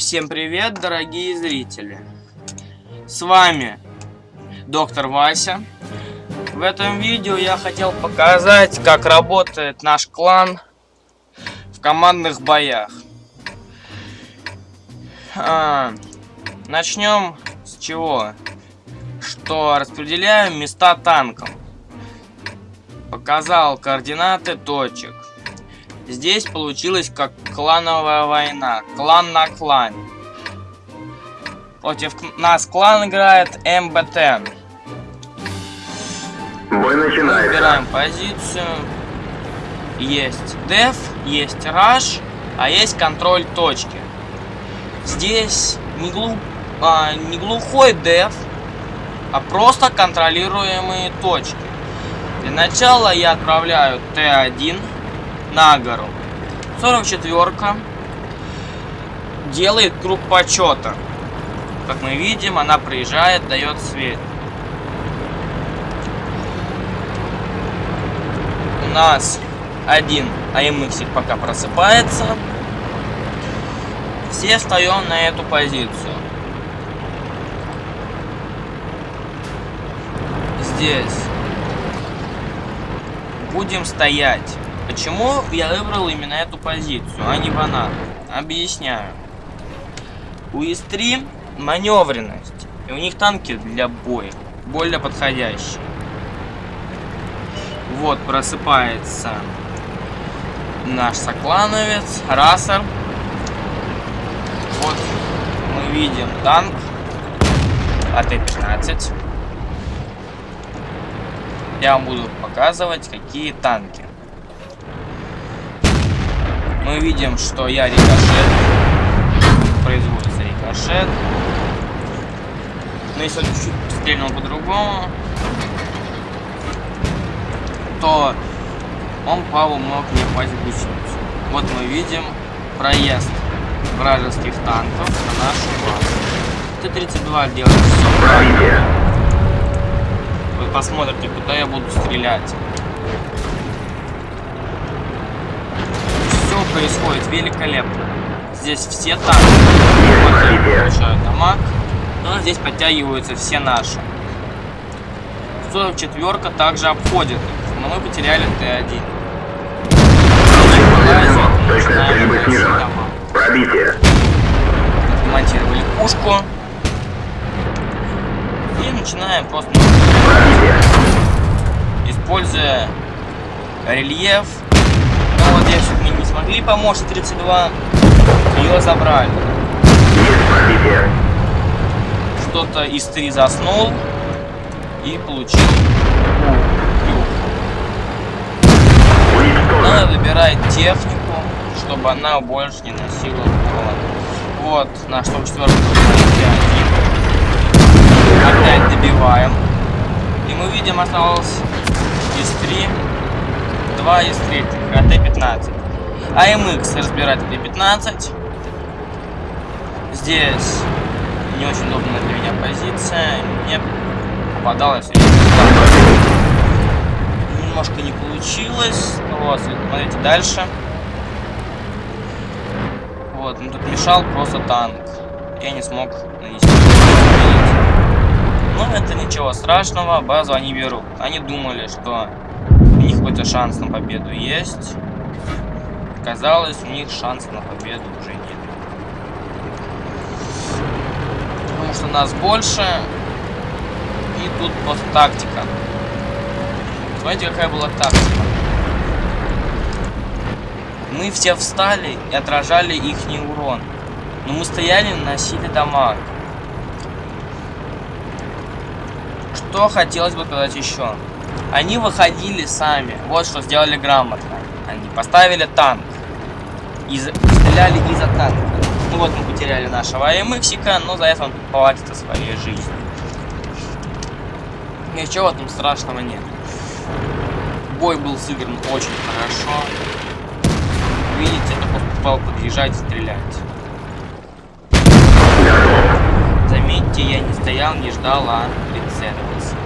Всем привет, дорогие зрители! С вами доктор Вася. В этом видео я хотел показать, как работает наш клан в командных боях. А, начнем с чего? Что распределяем места танков. Показал координаты точек. Здесь получилось как клановая война. Клан на клане. Против нас клан играет МБТ. Бой начинается. Выбираем позицию. Есть деф, есть раш, а есть контроль точки. Здесь не, глуп, а, не глухой деф, а просто контролируемые точки. Для начала я отправляю Т1 на гору. 44-ка делает круг почета. Как мы видим, она приезжает, дает свет. У нас один АМХ пока просыпается. Все встаем на эту позицию. Здесь будем стоять. Почему я выбрал именно эту позицию, а не банан? Объясняю. У ИС-3 маневренность, и у них танки для боя более подходящие. Вот просыпается наш соклановец, Рассер. Вот мы видим танк АТ-15. Я вам буду показывать, какие танки мы видим, что я рикошет. Производится рикошет. Но если он чуть-чуть стрельнул по-другому, то он Паву мог не попасть в гусеницу. Вот мы видим проезд вражеских танков на нашу базу. Т-32 делает все. Вы посмотрите, куда я буду стрелять. Происходит великолепно. Здесь все танки получают дамаг, но здесь подтягиваются все наши. 44 также обходит их, но мы потеряли Т1. Точность стрельбы. Пробитие. Демонтировали пушку. И начинаем просто Пробитие. используя рельеф но вот здесь смогли помочь 32. Ее забрали. Что-то из 3 заснул и получил Надо выбирать технику, чтобы она больше не носила урон. Вот, наш топ-4 Опять добиваем. И мы видим, осталось из 3 2 из третьих, АТ-15. АМХ разбирать АТ-15. Здесь не очень удобная для меня позиция. Мне попадалось немножко не получилось. Ну вот, смотрите дальше. Вот, ну тут мешал просто танк. Я не смог нанести. Но ну, это ничего страшного, базу они берут. Они думали, что у них какой-то шанс на победу есть. Казалось, у них шанса на победу уже нет. Потому что нас больше. И тут просто тактика. Смотрите, какая была тактика. Мы все встали и отражали их урон. Но мы стояли носили дамаг. Что хотелось бы сказать еще? Они выходили сами. Вот что сделали грамотно. Они поставили танк. И стреляли из-за танка. Ну вот мы потеряли нашего АМХика, но за это он платит своей жизнью. Ничего в этом страшного нет. Бой был сыгран очень хорошо. Видите, это просто попал подъезжать и стрелять. Заметьте, я не стоял, не ждал, а прицеливался.